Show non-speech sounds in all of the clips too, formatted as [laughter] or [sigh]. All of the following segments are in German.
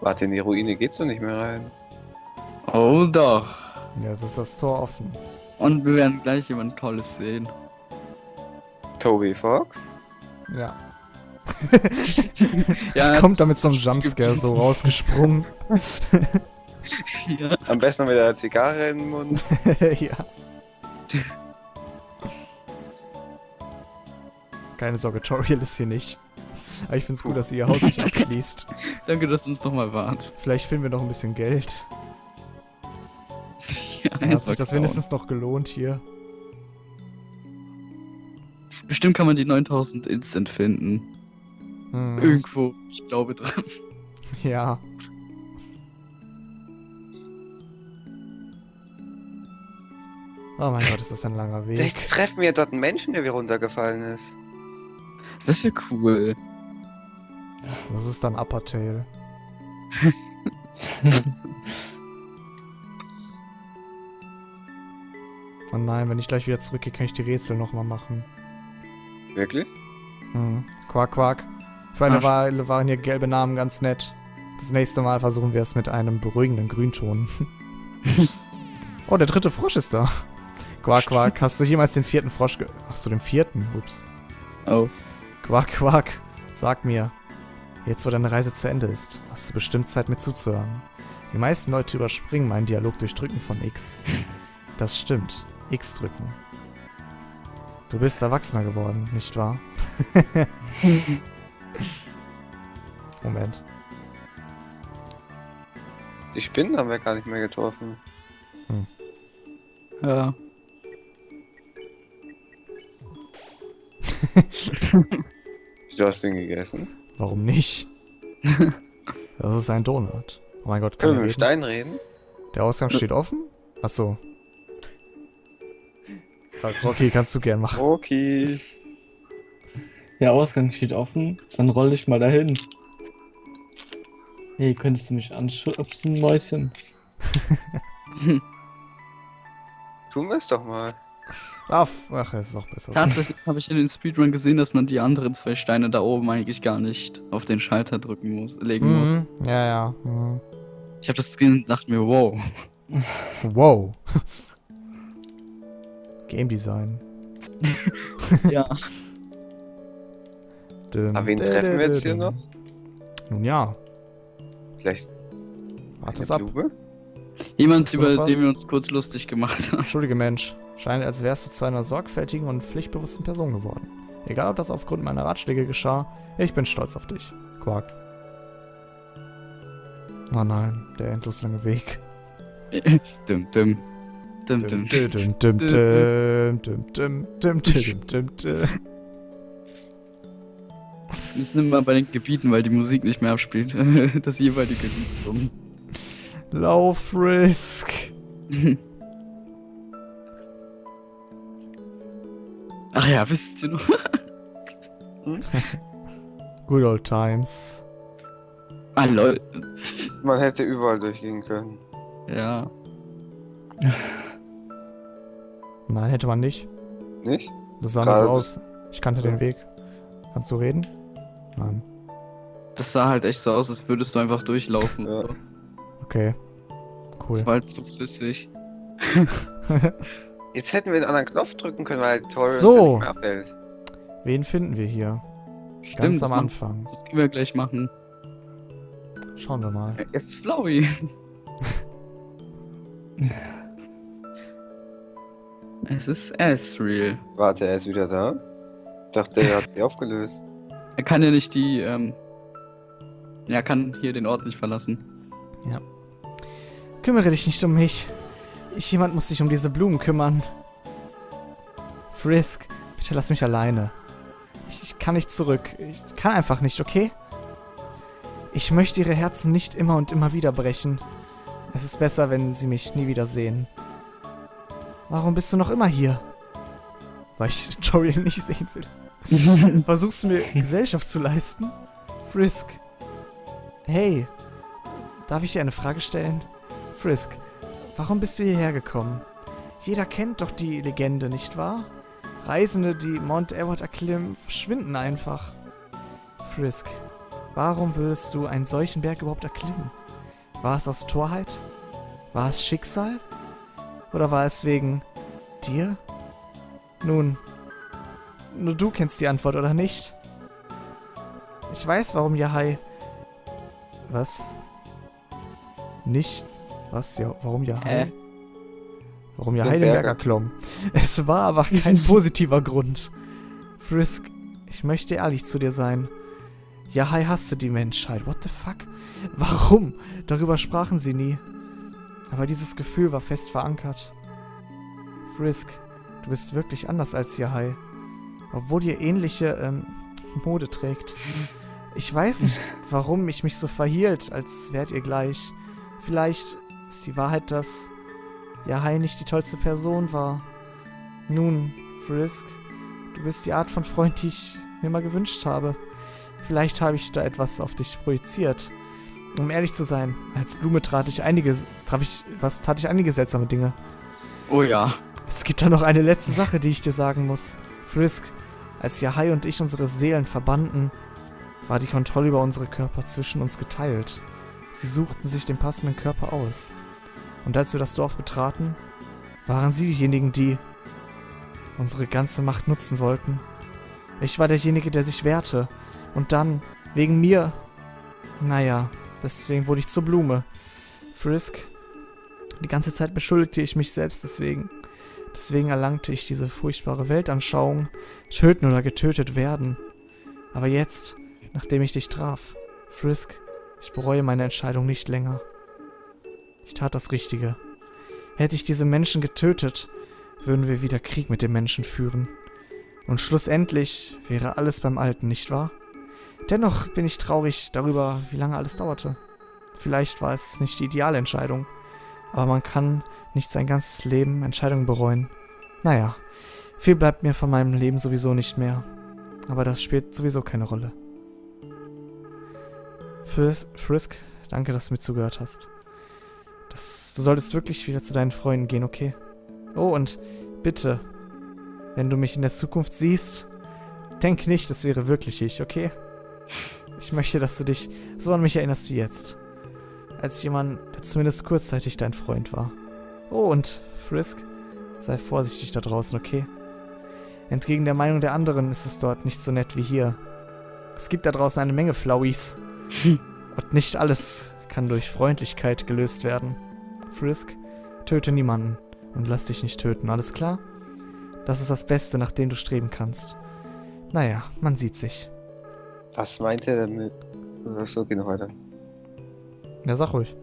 Warte, in die Ruine geht's doch nicht mehr rein. Oh doch. Ja, jetzt ist das Tor offen. Und wir werden gleich jemand Tolles sehen. Toby Fox? Ja. [laughs] Ja, Kommt da mit so einem Jumpscare so rausgesprungen. [laughs] ja. Am besten noch mit einer Zigarre in den Mund. [laughs] ja. Keine Sorge, Toriel ist hier nicht. Aber ich find's gut, dass sie ihr Haus nicht [laughs] abschließt. Danke, dass du uns nochmal warnt. Vielleicht finden wir noch ein bisschen Geld. [laughs] Ja, Dann hat sich das vertrauen. wenigstens noch gelohnt hier. Bestimmt kann man die 9000 instant finden. Hm, Irgendwo. Ich glaube dran. [laughs] Ja. Oh mein Gott, ist das ein langer Vielleicht Weg. treffen wir dort einen Menschen, der wie runtergefallen ist. Das wäre cool. Das ist dann Upper Tail. [laughs] Oh nein, wenn ich gleich wieder zurückgehe, kann ich die Rätsel nochmal machen. Wirklich? Hm. Quack, quack. Für eine Ach. Weile waren hier gelbe Namen ganz nett. Das nächste Mal versuchen wir es mit einem beruhigenden Grünton. [laughs] oh, der dritte Frosch ist da. Quack, quack. Hast du jemals den vierten Frosch ge... Ach so, den vierten. Ups. Oh. Quack, quack. Sag mir. Jetzt, wo deine Reise zu Ende ist, hast du bestimmt Zeit, mir zuzuhören. Die meisten Leute überspringen meinen Dialog durch Drücken von X. Das stimmt. X drücken. Du bist erwachsener geworden, nicht wahr? [laughs] Moment. Die Spinnen haben wir gar nicht mehr getroffen. Ja. [laughs] Wieso hast du ihn gegessen? Warum nicht? [laughs] Das ist ein Donut. Oh mein Gott, kann Können wir mit? Stein reden? Der Ausgang steht offen? Achso. Rocky, kannst du gern machen. Okay. Der Ausgang steht offen, dann roll ich mal dahin. Hey, könntest du mich anschubsen, Mäuschen? [laughs] Tun wir es doch mal. Ach, ach, ist doch besser. Tatsächlich habe ich in den Speedrun gesehen, dass man die anderen zwei Steine da oben eigentlich gar nicht auf den Schalter drücken muss, legen muss. Mhm. Ja, ja. Mhm. Ich habe das gesehen und dachte mir, wow. Wow. Game Design. [laughs] ja. Dum, Aber wen treffen wir jetzt hier noch? Nun ja, Vielleicht warte ab. Jemand, über was? den wir uns kurz lustig gemacht haben. Entschuldige Mensch, Scheint, als wärst du zu einer sorgfältigen und pflichtbewussten Person geworden. Egal, ob das aufgrund meiner Ratschläge geschah, ich bin stolz auf dich. Quark. Oh nein, der endlos lange Weg. dum, dum. Dum, dum. Dum, dum, dum, dum, dum, dum, dum, dum, wir müssen immer bei den Gebieten, weil die Musik nicht mehr abspielt. Das jeweilige Lied zum. Lauf Risk. Ach ja, wisst ihr noch? [laughs] Good old times. Ah, lol. Man hätte überall durchgehen können. Ja. Nein, hätte man nicht. Nicht? Das sah Gerade so aus. Ich kannte Ja. den Weg. Kannst du reden? Nein. Das sah halt echt so aus, als würdest du einfach durchlaufen. Ja. Okay. Cool. Das war halt so flüssig. [laughs] Jetzt hätten wir einen anderen Knopf drücken können, weil Tori uns So. ja nicht mehr abhält. Wen finden wir hier? Stimmt, Ganz am Anfang. Das können wir gleich machen. Schauen wir mal. Jetzt ist Flowey. [laughs] es ist Asriel. Warte, er ist wieder da? Ich dachte, er hat sie [laughs] aufgelöst. Er kann ja nicht die, ähm. Er kann hier den Ort nicht verlassen. Kümmere dich nicht um mich. Jemand muss sich um diese Blumen kümmern. Frisk, bitte lass mich alleine. Ich, ich kann nicht zurück. Ich kann einfach nicht, okay? Ich möchte ihre Herzen nicht immer und immer wieder brechen. Es ist besser, wenn sie mich nie wieder sehen. Warum bist du noch immer hier? Weil ich [laughs] Toriel nicht sehen will. [laughs] Versuchst du mir Gesellschaft zu leisten? Frisk. Hey, darf ich dir eine Frage stellen? Frisk, warum bist du hierher gekommen? Jeder kennt doch die Legende, nicht wahr? Reisende, die Mount Everett erklimmen, verschwinden einfach. Frisk, Warum würdest du einen solchen Berg überhaupt erklimmen? War es aus Torheit? War es Schicksal? Oder war es wegen dir? Nun, nur du kennst die Antwort, oder nicht? Ich weiß, warum Yahai... Was? Nicht? Was? Ja, warum Yahai? Hä? Warum Den Yahai den Berg Berg erklomm? Es war aber kein [laughs] positiver Grund. Frisk, ich möchte ehrlich zu dir sein. Yahai hasste die Menschheit. What the fuck? Warum? Darüber sprachen sie nie. Aber dieses Gefühl war fest verankert. Frisk, du bist wirklich anders als Yahai. Obwohl ihr ähnliche ähm, Mode trägt. Ich weiß nicht, [laughs] warum ich mich so verhielt, als wärt ihr gleich. Vielleicht ist die Wahrheit, dass Yahai nicht die tollste Person war. Nun, Frisk, du bist die Art von Freund, die ich mir mal gewünscht habe. Vielleicht habe ich da etwas auf dich projiziert. Um ehrlich zu sein, als Blume trat ich einige, traf ich, was tat ich einige seltsame Dinge. Oh ja. Es gibt da noch eine letzte Sache, die ich dir sagen muss. Frisk, als Yahai und ich unsere Seelen verbanden, war die Kontrolle über unsere Körper zwischen uns geteilt. Sie suchten sich den passenden Körper aus. Und als wir das Dorf betraten, waren sie diejenigen, die unsere ganze Macht nutzen wollten. Ich war derjenige, der sich wehrte. Und dann, wegen mir, naja, deswegen wurde ich zur Blume. Frisk, die ganze Zeit beschuldigte ich mich selbst deswegen. Deswegen erlangte ich diese furchtbare Weltanschauung, töten oder getötet werden. Aber jetzt, nachdem ich dich traf, Frisk, ich bereue meine Entscheidung nicht länger. Ich tat das Richtige. Hätte ich diese Menschen getötet, würden wir wieder Krieg mit den Menschen führen. Und schlussendlich wäre alles beim Alten, nicht wahr? Dennoch bin ich traurig darüber, wie lange alles dauerte. Vielleicht war es nicht die ideale Entscheidung, aber man kann nicht sein ganzes Leben Entscheidungen bereuen. Naja, viel bleibt mir von meinem Leben sowieso nicht mehr. Aber das spielt sowieso keine Rolle. Fris Frisk, danke, dass du mir zugehört hast. Das, du solltest wirklich wieder zu deinen Freunden gehen, okay? Oh, und bitte, wenn du mich in der Zukunft siehst, denk nicht, es wäre wirklich ich, okay? Ich möchte, dass du dich so an mich erinnerst wie jetzt. Als jemand, der zumindest kurzzeitig dein Freund war. Oh, und Frisk, sei vorsichtig da draußen, okay? Entgegen der Meinung der anderen ist es dort nicht so nett wie hier. Es gibt da draußen eine Menge Flauis. Und nicht alles kann durch Freundlichkeit gelöst werden. Frisk, töte niemanden und lass dich nicht töten, alles klar? Das ist das Beste, nach dem du streben kannst. Naja, man sieht sich. Was meint er damit? Achso, geh noch weiter. Ja, sag ruhig.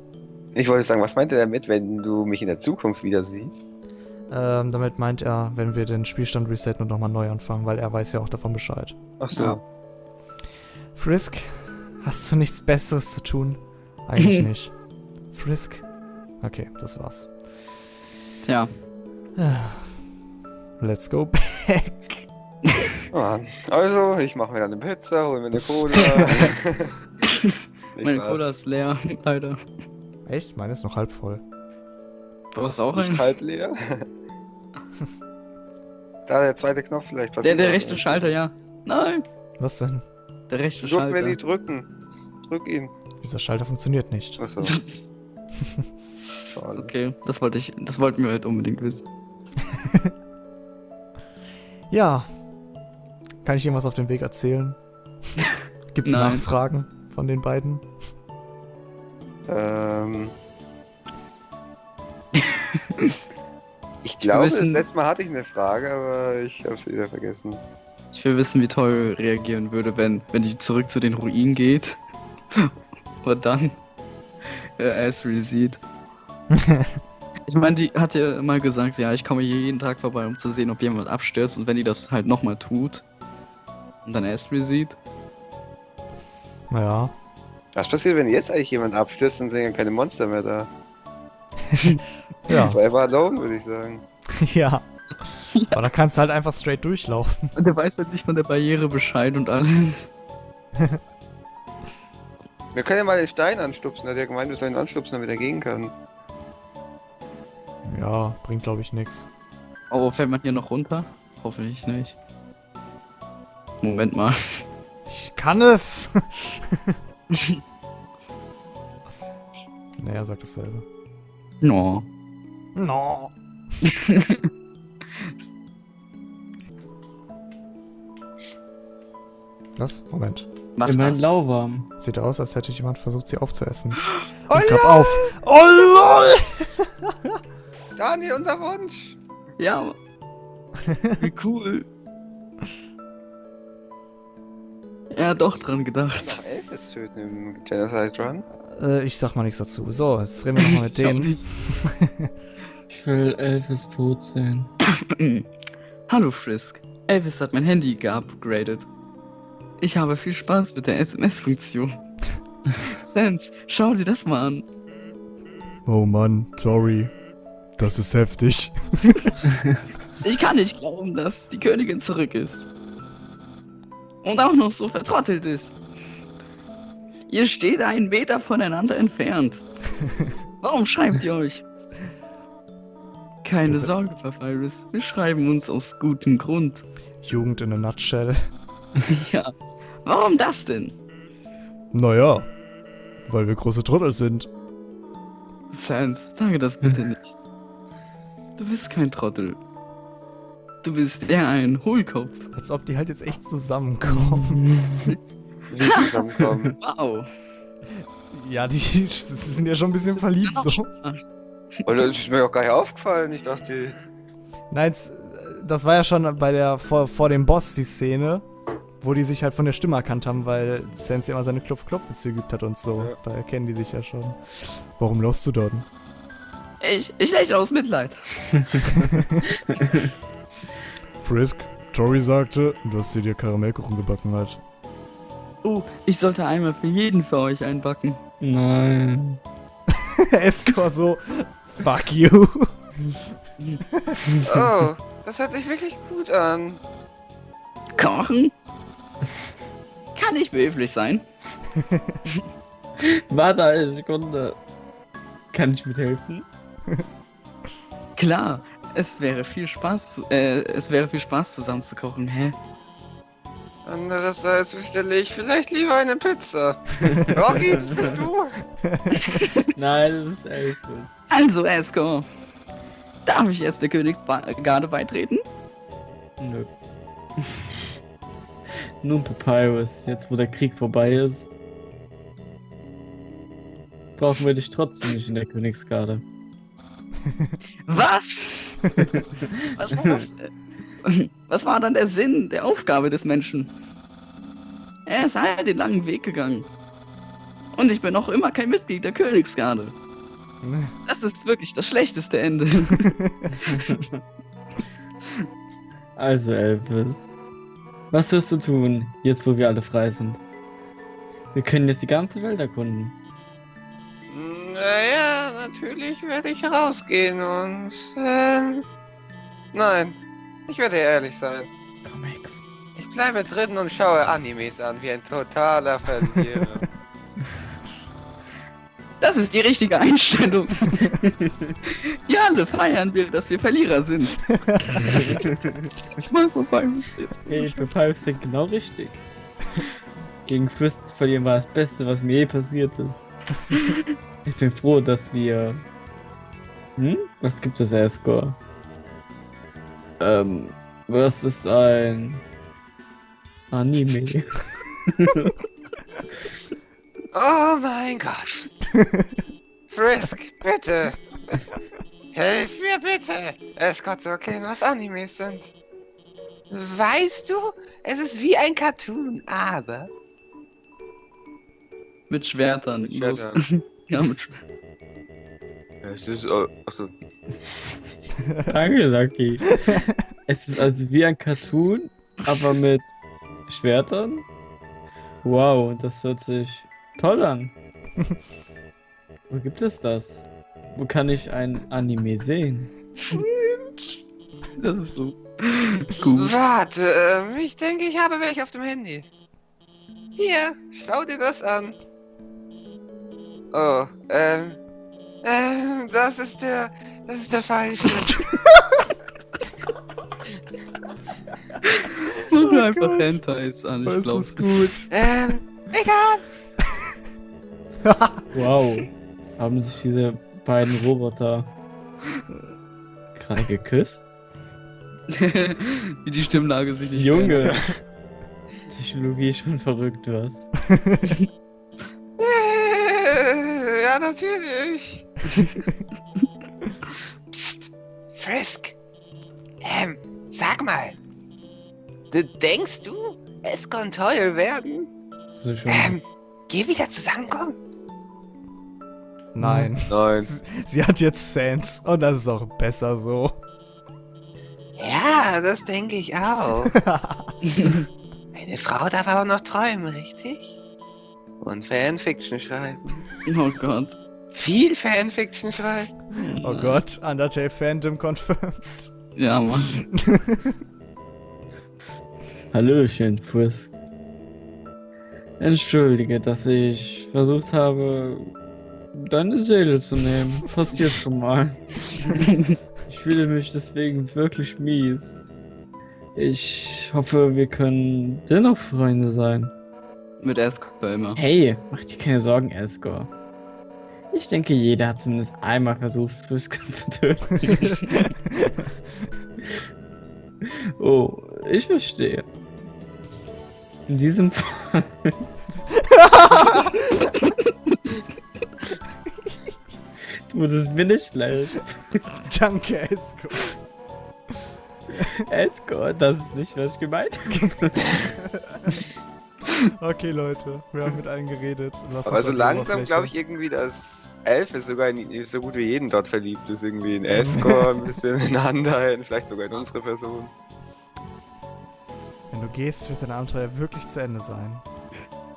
Ich wollte sagen, was meint er damit, wenn du mich in der Zukunft wieder siehst? Ähm, damit meint er, wenn wir den Spielstand resetten und nochmal neu anfangen, weil er weiß ja auch davon Bescheid. Achso. Ja. Frisk, hast du nichts Besseres zu tun? Eigentlich [laughs] nicht. Frisk? Okay, das war's. Tja. [sighs] Let's go back. [laughs] Ah, also, ich mache mir dann eine Pizza, hol mir eine Cola. [laughs] Meine wahr? Cola ist leer, leider. Echt? Meine ist noch halb voll. Du hast auch Nicht einen? halb leer. da der zweite Knopf vielleicht Der, passiert. der rechte Schalter, ja. Nein, Was denn? Der rechte Du durften wir Schalter. nie drücken. Drück ihn. Dieser Schalter funktioniert nicht. Achso. [laughs] Schade. Okay, das wollte ich, das wollten wir halt unbedingt wissen. [laughs] Ja. Kann ich irgendwas auf dem Weg erzählen? [laughs] Gibt's Nein. Nachfragen von den beiden? Ähm. Ich glaube, das letzte Mal hatte ich eine Frage, aber ich habe sie wieder vergessen. Ich will wissen, wie toll reagieren würde, wenn, wenn die zurück zu den Ruinen geht. [laughs] Und dann äh, Asri sieht. [laughs] Ich meine, die hat ja mal gesagt, ja, ich komme hier jeden Tag vorbei, um zu sehen, ob jemand abstürzt. Und wenn die das halt nochmal tut und dann Asri sieht, Ja. Was passiert, wenn jetzt eigentlich jemand abstürzt, dann sind ja keine Monster mehr da. [laughs] Ja. Forever alone, würde ich sagen. ja. Aber da kannst du halt einfach straight durchlaufen. und der weiß halt nicht von der Barriere Bescheid und alles. Wir können ja mal den Stein anstupsen. Hat ja gemeint, wir sollen ihn anstupsen, damit er gehen kann. Ja, bringt glaube ich nix. Oh, fällt man hier noch runter? Hoffe ich nicht. Moment mal. Ich kann es! [laughs] naja, sagt dasselbe. No. No. [laughs] Was? Moment. Was Immerhin war's? lauwarm. Sieht aus, als hätte jemand versucht, sie aufzuessen. Oh Und gab ja, auf. Oh lol! [laughs] Daniel, unser Wunsch. Ja. [laughs] Wie cool. Er hat doch dran gedacht. Noch Elfes töten im Genocide Run. Äh, ich sag mal nichts dazu. So, jetzt reden wir nochmal mit [laughs] denen. Ich will Elvis tot sehen. [coughs] Hallo Frisk. Elvis hat mein Handy geupgradet. Ich habe viel Spaß mit der SMS-Funktion. Sans, schau dir das mal an. Oh Mann, sorry. Das ist heftig. [laughs] Ich kann nicht glauben, dass die Königin zurück ist. Und auch noch so vertrottelt ist. Ihr steht einen Meter voneinander entfernt. Warum schreibt ihr euch? Keine Das- Sorge, Papyrus. Wir schreiben uns aus gutem Grund. Jugend in a nutshell. [laughs] Ja. Warum das denn? Naja, weil wir große Trottel sind. Sans, sage das bitte [laughs] nicht. Du bist kein Trottel. Du bist eher ein Hohlkopf. Als ob die halt jetzt echt zusammenkommen. [laughs] Wie zusammenkommen. Wow. ja, die, die sind ja schon ein bisschen verliebt so. Und das ist mir auch gar nicht aufgefallen. Ich dachte, Nein, das war ja schon bei der vor, vor dem Boss die Szene, wo die sich halt von der Stimme erkannt haben, weil Sense immer seine Klopf-Klopf-Witze geübt hat und so. Ja. Da erkennen die sich ja schon. Warum laufst du dort? Ich, ich lächle aus Mitleid. [laughs] Frisk, Tori sagte, dass sie dir Karamellkuchen gebacken hat. Oh, ich sollte einmal für jeden für euch einbacken. Nein. [laughs] Escor so, fuck you. [laughs] oh, das hört sich wirklich gut an. Kochen? Kann ich behilflich sein? [laughs] Warte eine Sekunde. Kann ich mithelfen? [laughs] Klar, es wäre viel Spaß, äh, es wäre viel Spaß zusammen zu kochen, hä? Andererseits bestelle ich vielleicht lieber eine Pizza. [laughs] Rocky, das bist du. Nein, das ist Elvis. Also, Esco, darf ich jetzt der Königsgarde beitreten? Nö. Nun Papyrus, jetzt wo der Krieg vorbei ist, brauchen wir dich trotzdem nicht in der Königsgarde. [laughs] Was? [laughs] Was war das? Was war dann der Sinn der Aufgabe des Menschen? Er ist halt den langen Weg gegangen. Und ich bin noch immer kein Mitglied der Königsgarde. [laughs] Das ist wirklich das schlechteste Ende. Also Elvis, was wirst du tun, jetzt wo wir alle frei sind? Wir können jetzt die ganze Welt erkunden. Naja, natürlich werde ich rausgehen und. Ähm, nein, ich werde ehrlich sein. Comics. Ich bleibe drin und schaue Animes an wie ein totaler Verlierer. [laughs] Das ist die richtige Einstellung. [laughs] wir alle feiern wir, dass wir Verlierer sind. ich mag Papyrus jetzt. Hey, Papyrus denkt genau richtig. Gegen Fürst zu verlieren war das Beste, was mir je passiert ist. [laughs] Ich bin froh, dass wir... Hm? Was gibt es, Escor? Ähm, was ist ein... Anime? [laughs] oh mein Gott. Frisk, bitte. Hilf mir bitte. Es Gott zu erklären, was Animes sind. Weißt du, es ist wie ein Cartoon, aber. Mit Schwertern. Mit. Schwertern. [laughs] ja, mit Schwertern. Es ist. achso. Danke, Lucky. Es ist also wie ein Cartoon, aber mit Schwertern? Wow, das hört sich toll an. [laughs] Wo gibt es das? Wo kann ich ein Anime sehen? [laughs] Das ist so gut. Warte, ähm, ich denke, ich habe welche auf dem Handy. Hier, schau dir das an. Oh, ähm. Ähm, das ist der. Das ist der falsche. [laughs] Mir Oh einfach Gott. Hentais an, ich Das glaube. ist gut. Ähm, egal. [laughs] Wow. Haben sich diese beiden Roboter gerade geküsst? [laughs] Wie die Stimmlage sich nicht Junge. [laughs] Technologie ist schon verrückt, was? [laughs] Ja, natürlich. Psst, Frisk. Ähm, sag mal. Du denkst du, es kann teuer werden? Das ist schon. Ähm, geh wieder zusammenkommen? Nein. Nein. Sie, sie hat jetzt Sans und das ist auch besser so. Ja, das denke ich auch. [laughs] Eine Frau darf aber noch träumen, richtig? Und Fanfiction schreiben. Oh Gott. Viel Fanfiction schreiben. Oh Gott, Undertale Phantom confirmed. Ja, Mann. [laughs] Hallöchen, Frisk. Entschuldige, dass ich versucht habe, deine Seele zu nehmen. Passiert schon mal. [laughs] Ich fühle mich deswegen wirklich mies. Ich hoffe, wir können dennoch Freunde sein. Mit Escort immer. Hey, mach dir keine Sorgen, Escor. Ich denke, jeder hat zumindest einmal versucht, Frisk [laughs] zu töten. [laughs] oh, ich verstehe. In diesem Fall. Tut es mir nicht leid. [laughs] Danke, Esco. [laughs] Escor, das ist nicht, was ich gemeint habe. [laughs] Okay, Leute, wir haben mit allen geredet. Aber uns so langsam glaube ich irgendwie, dass Elfe sogar in, so gut wie jeden dort verliebt ist. Irgendwie in Escor, ein bisschen in Undyne, vielleicht sogar in unsere Person. Wenn du gehst, wird dein Abenteuer wirklich zu Ende sein.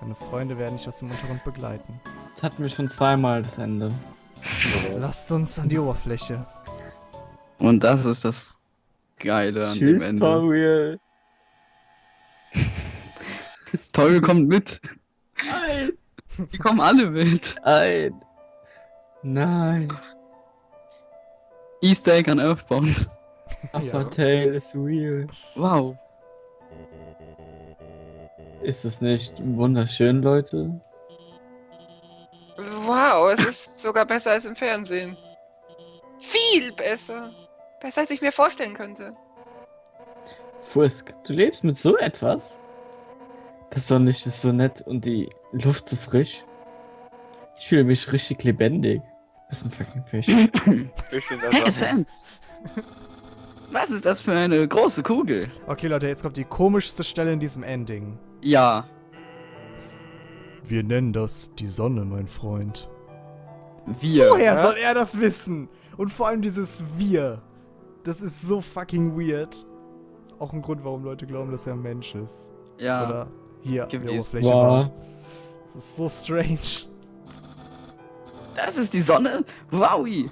Deine Freunde werden dich aus dem Untergrund begleiten. Das hatten wir schon zweimal das Ende. Lasst uns an die Oberfläche. Und das ist das Geile an dem Ende. Toriel. [laughs] Toll kommt mit. Nein. Die kommen alle mit. Nein. Nein. Easter Egg an Earthbound. Asa Ja. Tale is real. Wow. Ist es nicht wunderschön, Leute? Wow, es ist sogar besser als im Fernsehen. Viel besser. Besser als ich mir vorstellen könnte. Frisk, du lebst mit so etwas? Das Sonnenlicht ist so nett und die Luft so frisch. Ich fühle mich richtig lebendig. Bist ein fucking Fisch. [laughs] Hey. Sans. Was ist das für eine große Kugel? Okay, Leute, jetzt kommt die komischste Stelle in diesem Ending. Ja. Wir nennen das die Sonne, mein Freund. Wir. Woher Ja? soll er das wissen? Und vor allem dieses Wir. Das ist so fucking weird. Auch ein Grund, warum Leute glauben, dass er ein Mensch ist. Ja. Oder hier an der. Oberfläche war. Wow. Das ist so strange. Das ist die Sonne? Wowi.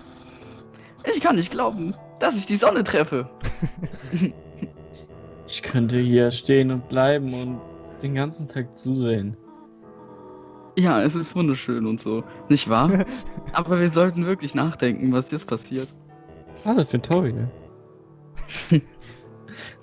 Ich kann nicht glauben, dass ich die Sonne treffe. Ich könnte hier stehen und bleiben und den ganzen Tag zusehen. Ja, es ist wunderschön und so. Nicht wahr? [laughs] Aber wir sollten wirklich nachdenken, was jetzt passiert. Schade für Toriel.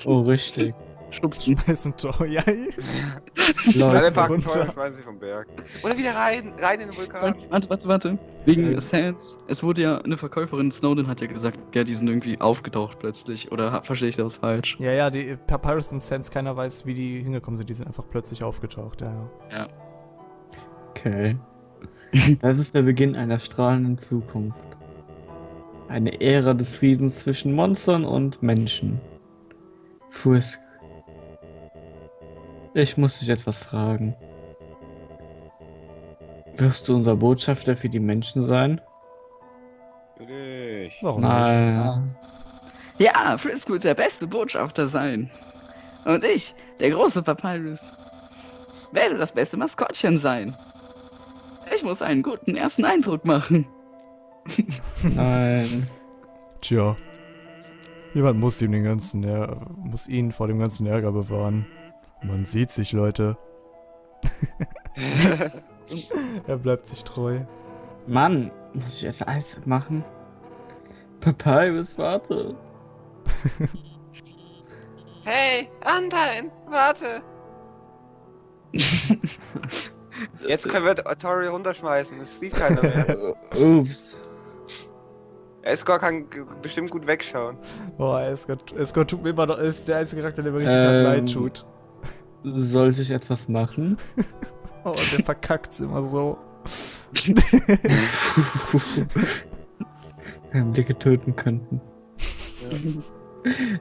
oh, richtig. Schubsen. Schmeiß ein Tor. Ja, [laughs] Alle packen runter. Feuer, schmeißen sie vom Berg. Oder wieder rein, rein in den Vulkan. Warte, warte, warte. Wegen Ja. Sans. Es wurde ja, eine Verkäuferin Snowden hat ja gesagt, ja, die sind irgendwie aufgetaucht plötzlich. Oder verstehe ich das falsch? ja, ja, die Papyrus und Sense, keiner weiß, wie die hingekommen sind. Die sind einfach plötzlich aufgetaucht, ja, ja. Okay. Das ist der Beginn einer strahlenden Zukunft. Eine Ära des Friedens zwischen Monstern und Menschen. Frisk. Ich muss dich etwas fragen. Wirst du unser Botschafter für die Menschen sein? Natürlich. Warum nicht? Nein. Ja, Frisk wird der beste Botschafter sein. Und ich, der große Papyrus, werde das beste Maskottchen sein. Ich muss einen guten ersten Eindruck machen. [laughs] Nein. Tja. Jemand muss ihm den ganzen Ärger, muss ihn vor dem ganzen Ärger bewahren. Man sieht sich, Leute. [laughs] er bleibt sich treu. Mann, muss ich etwa Eis machen? Papyrus, warte. Hey, Antein, warte. [laughs] Jetzt können wir Tori runterschmeißen, es sieht keiner mehr. [laughs] Ups. Escort kann bestimmt gut wegschauen. Boah, Escort, Escort tut mir immer noch, ist der einzige Charakter, der mir richtig Ähm. leid tut. Sollte ich etwas machen? [laughs] Oh, der verkackt's immer so. [laughs] Blicke töten könnten.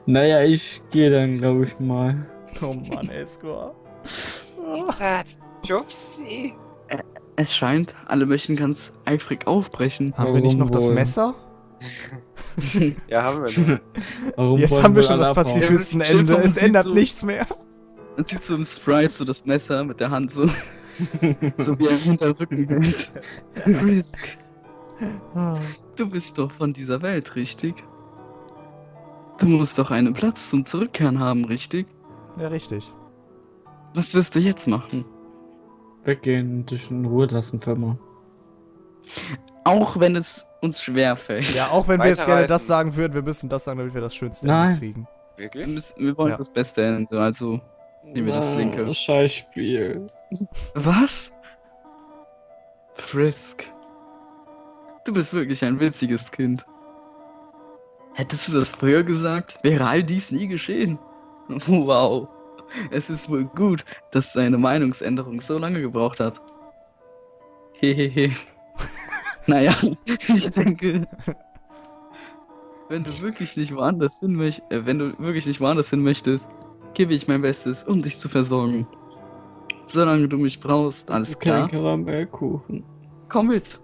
Naja, ich gehe dann, glaube ich, mal. Oh Mann, Escort. Oh. Zart. Schubsi. Es scheint, alle möchten ganz eifrig aufbrechen. Haben wir nicht noch Warum das wohl? Messer? [laughs] Ja, haben wir noch. Warum Jetzt haben wir wohl schon das? Pazifistenende. Es ändert so- nichts mehr. Man sieht so im Sprite so das Messer mit der Hand so, [laughs] so wie er hinter Rücken hält. [laughs] Frisk, Ah. du bist doch von dieser Welt, richtig? Du musst doch einen Platz zum Zurückkehren haben, richtig? Ja, richtig. Was wirst du jetzt machen? Weggehen und dich in Ruhe lassen, Firma. Auch wenn es uns schwerfällt. Ja, auch wenn wir jetzt gerne das sagen würden, wir müssen das sagen, damit wir das schönste Nein. Ende kriegen. Wir, Wirklich? müssen, wir wollen Ja. das Beste Ende, also Nehmen wir das linke. Ah, Scheißspiel. Was? Frisk. Du bist wirklich ein witziges Kind. Hättest du das früher gesagt, wäre all dies nie geschehen. [laughs] Wow. Es ist wohl gut, dass seine Meinungsänderung so lange gebraucht hat. Hehehe. [laughs] naja, ich denke, wenn du wirklich nicht woanders hin möchtest, äh, wenn du wirklich nicht woanders hin möchtest, gebe ich mein Bestes, um dich zu versorgen. Solange du mich brauchst, alles Kein klar. Karamellkuchen. Komm mit.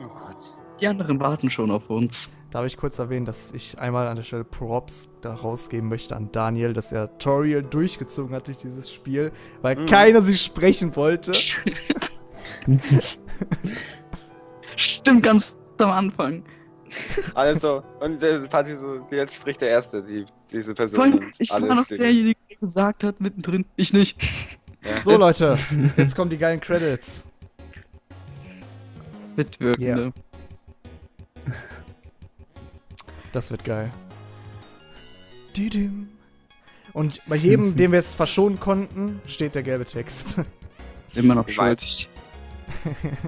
Oh Gott. Die anderen warten schon auf uns. Darf ich kurz erwähnen, dass ich einmal an der Stelle Props da rausgeben möchte an Daniel, dass er Toriel durchgezogen hat durch dieses Spiel, weil Mhm. keiner sie sprechen wollte. [laughs] Stimmt ganz am Anfang. Also, und äh, Party so, jetzt spricht der Erste, die, diese Person. Ich war noch stehen. derjenige, der gesagt hat, mittendrin. Ich nicht. Ja. So, Leute, [laughs] jetzt kommen die geilen Credits. Mitwirkende. Das wird geil. Und bei jedem, [laughs] den wir jetzt verschonen konnten, steht der gelbe Text. [laughs] Immer noch Ich schuldig.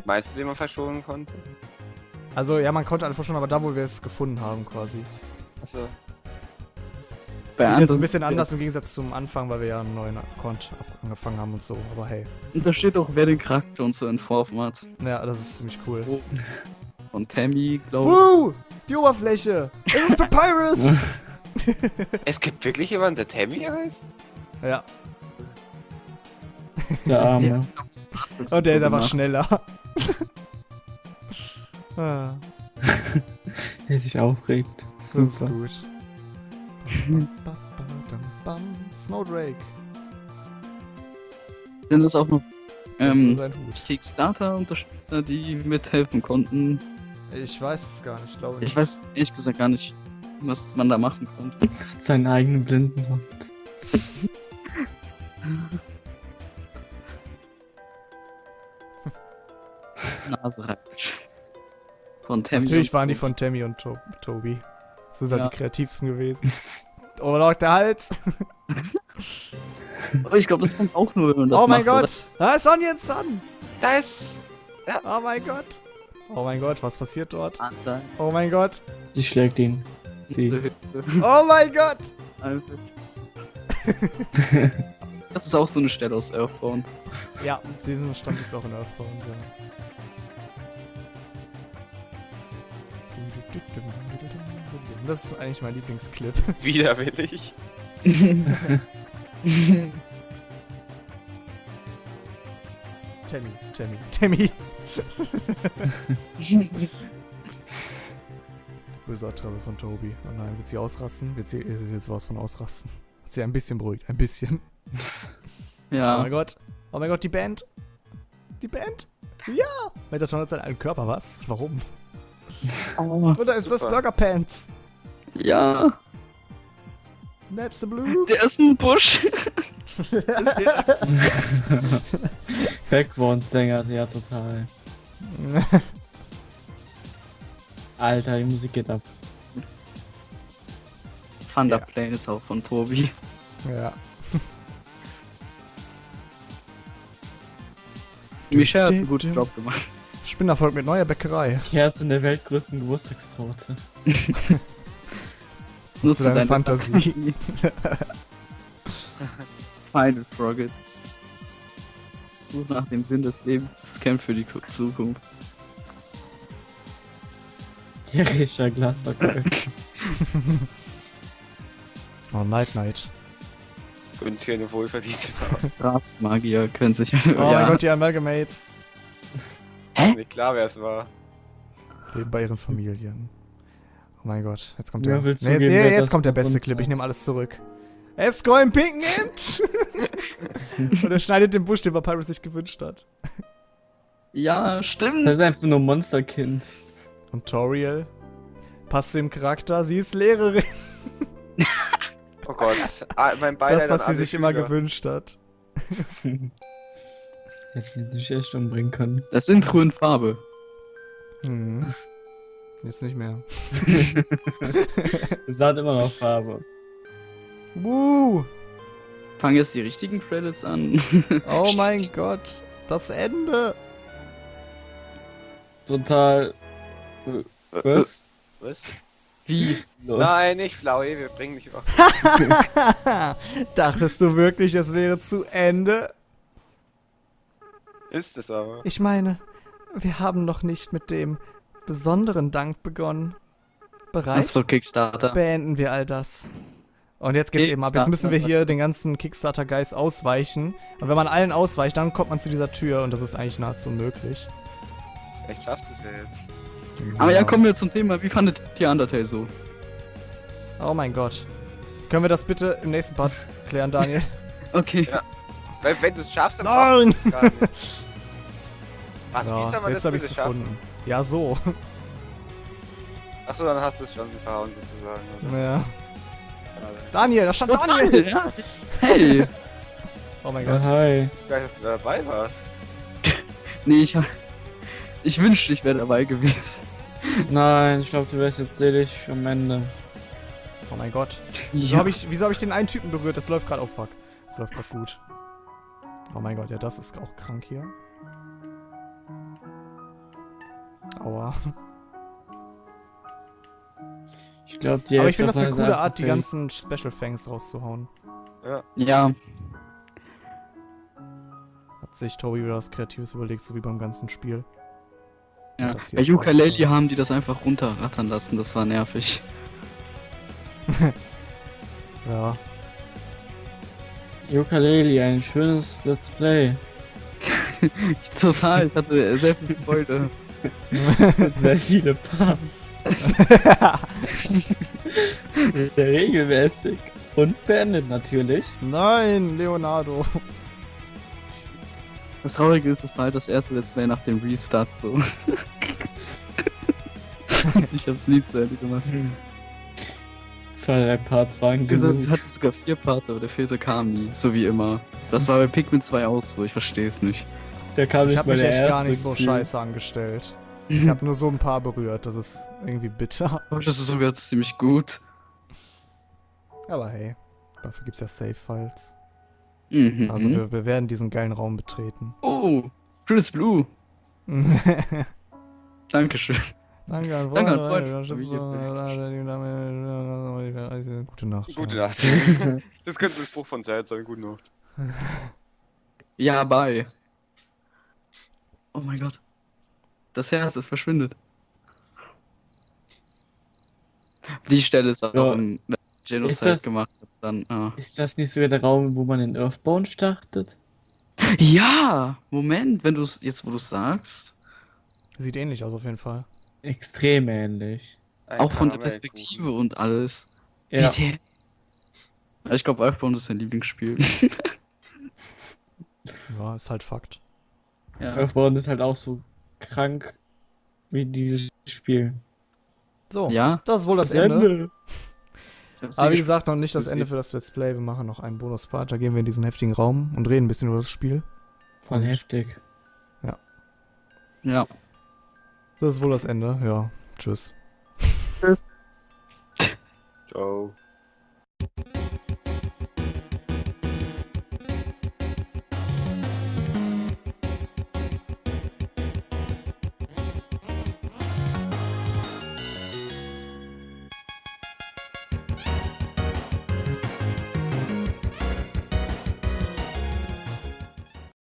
Meinst du, den man verschonen konnte? Also, ja, man konnte alle verschonen, aber da, wo wir es gefunden haben, quasi. Achso. Bei ist jetzt ein bisschen anders im Gegensatz zum Anfang, weil wir ja einen neuen Account angefangen haben und so. Aber hey, Und da steht auch, wer den Charakter und so entworfen hat. ja, das ist ziemlich cool. Von Tammy, glaube Woo! Die Oberfläche! Es ist Papyrus! [laughs] Es gibt wirklich jemanden, der Tammy heißt? ja, Der Arme. ich. und der ist so einfach gemacht. schneller. [laughs] ah, Der sich aufregt. das ist Super. gut. Snowdrake. Sind das auch noch ähm, sein Hut. Kickstarter-Unterstützer, die mithelfen konnten? Ich weiß es gar nicht, glaube Ich weiß ehrlich gesagt gar nicht, was man da machen konnte. [laughs] Seinen eigenen Blindenhund. [laughs] Nase reibt. Von Tammy. Natürlich waren die von Tammy und to Toby. Das sind halt Ja. die kreativsten gewesen. Oh, Lord, der Hals. [laughs] Aber ich glaube, das kommt auch nur, wenn man das oh mein macht, Gott. Da ist Onion Sun. Da ist. Oh mein Gott. Oh mein Gott, was passiert dort? Ah. Oh mein Gott. Sie schlägt ihn. Sie. Oh mein Gott. [laughs] Das ist auch so eine Stelle aus Earthbound. Ja, diesen Stand gibt's auch in Earthbound, ja. Das ist eigentlich mein Lieblingsclip. [laughs] Widerwillig. Tammy, Tammy, Tammy. [laughs] Böser Travel von Toby. Oh nein, wird sie ausrasten? Wird sie, wird sowas von ausrasten? Hat sie ein bisschen beruhigt, ein bisschen. [laughs] Oh Ja. mein Gott. Oh mein Gott, die Band. Die Band. Ja. Metatron hat seinen alten Körper, was? Warum? Oh, Oder ist das Super. Burger Pants? ja. Maps the Blue. Der ist ein Busch. [laughs] Background-Sänger, ja total. [laughs] Alter, die Musik geht ab. Thunderplane ist auch von Tobi. Ja. [laughs] Michelle hat einen guten. Job gemacht. Spinnerfolg mit neuer Bäckerei. Kerze in der weltgrößten Geburtstagstorte. [laughs] Nutze deine deine Fantasie. Final Frogget. Such nach dem Sinn des Lebens. Das kämpft für die Ku- Zukunft. [laughs] Jähriger Glasverkäufer. [laughs] Oh, Night Night. Günstig eine wohlverdiente. [laughs] Ratsmagier können sich. Oh mein Gott, die Amalgamates. Hä? Nicht klar, wer es war. Leben bei ihren Familien. Oh mein Gott, jetzt kommt der. will Nee, jetzt, jetzt, kommt der beste Clip, ich nehme alles zurück. Esco im pinken Hemd! [laughs] Und er schneidet den Busch, den Papyrus sich gewünscht hat. Ja, stimmt. Das ist einfach nur Monsterkind. Und Toriel passt zu dem Charakter, sie ist Lehrerin. [laughs] Oh Gott. Ah, mein Beileid das, was sie sich immer gewünscht hat. [laughs] Hätte sich echt umbringen können. Das Intro in Farbe. Hm. Jetzt nicht mehr. Es hat immer noch Farbe. Wuh! Fangen jetzt die richtigen Credits an. [laughs] Oh mein Gott, das Ende! Total. Äh, Was? Was? Wie? Los. Nein, nicht Flaue, wir bringen dich über. [laughs] Dachtest du wirklich, es wäre zu Ende? Ist es aber. Ich meine, wir haben noch nicht mit dem besonderen Dank begonnen. Bereit? Achso, Kickstarter. Beenden wir all das. Und jetzt geht's eben ab. Jetzt müssen wir hier den ganzen Kickstarter-Guys ausweichen. Und wenn man allen ausweicht, dann kommt man zu dieser Tür und das ist eigentlich nahezu unmöglich. Vielleicht schaffst du es ja jetzt. Aber ja, kommen wir zum Thema. Wie fandet ihr Undertale so? Oh mein Gott. Können wir das bitte im nächsten Part [laughs] klären, Daniel? Okay. Ja. Weil wenn du es schaffst, dann Nein! [laughs] Was, wie Ja, soll man jetzt das bitte schaffen? gefunden. Ja, so. Achso, dann hast du es schon verhauen sozusagen. Oder? Ja. Daniel, da stand Daniel! Ja. Hey! [laughs] Oh mein Ja, Gott. hi. Ich gar nicht, dass du dabei warst. [laughs] Nee, ich hab. Ich wünschte, ich wäre dabei gewesen. Nein, ich glaube, du wärst jetzt selig am Ende. Oh mein Gott. Wieso habe ich, wieso hab ich den einen Typen berührt? Das läuft gerade. Oh fuck. Das läuft gerade gut. Oh mein Gott, ja, das ist auch krank hier. Aua. Ich glaube, die Aber ich finde das eine coole Art, die ganzen Special Fangs rauszuhauen. Ja, Hat sich Tobi wieder was Kreatives überlegt, so wie beim ganzen Spiel. ja. Bei Ukulele haben die das einfach runterrattern lassen. Das war nervig. [laughs] Ja. Ukulele, ein schönes Let's Play. [laughs] Total, ich hatte sehr viel Freude. [laughs] Sehr viele Parts. Regelmäßig. Und beendet natürlich. Nein, Leonardo. Das Traurige ist, es war halt das erste Let's Play nach dem Restart so. [laughs] ich hab's nie zu Ende gemacht. Zwei, drei Parts waren Du sagst, es genug. hatte sogar vier Parts, aber der vierte kam nie, so wie immer. Das war bei Pikmin 2 auch so, ich versteh's nicht. Der kam Ich nicht habe mal mich echt gar nicht so scheiße angestellt. Ich habe nur so ein paar berührt. Das ist irgendwie bitter. Aber [laughs] das ist sogar ziemlich gut. Aber hey, dafür gibt's ja Save-Files. Mhm. Also wir, wir werden diesen geilen Raum betreten. oh, Chris Blue. [laughs] Danke Dankeschön. an Danke Freunde. an Freunde. Gute Nacht. Gute. Nacht. [laughs] das könnte ein Spruch von Zeit sein. Gute Nacht. Ja, bye. Oh mein Gott. Das Herz, es verschwindet. Die Stelle ist auch Ja. im Ist Genocide das- gemacht. hat, Dann, ah. Ist das nicht sogar der Raum, wo man in Earthbound startet? Ja, Moment, wenn du es jetzt, wo du sagst, Sieht ähnlich aus auf jeden Fall. Extrem ähnlich. Ein auch von der. Perspektive und alles. Ja. Wie der- Ja, Ich glaube, Earthbound ist sein Lieblingsspiel. Ja, ist halt Fakt. ja. Earthbound ist halt auch so krank wie dieses Spiel. So, ja? das ist wohl das, das Ende. Ende. Aber wie gesagt, noch nicht das Ende für das Let's Play. Wir machen noch einen Bonus-Part. Da gehen wir in diesen heftigen Raum und reden ein bisschen über das Spiel. Voll heftig. Ja. Ja. Das ist wohl das Ende. Ja. Tschüss. Tschüss. Ciao.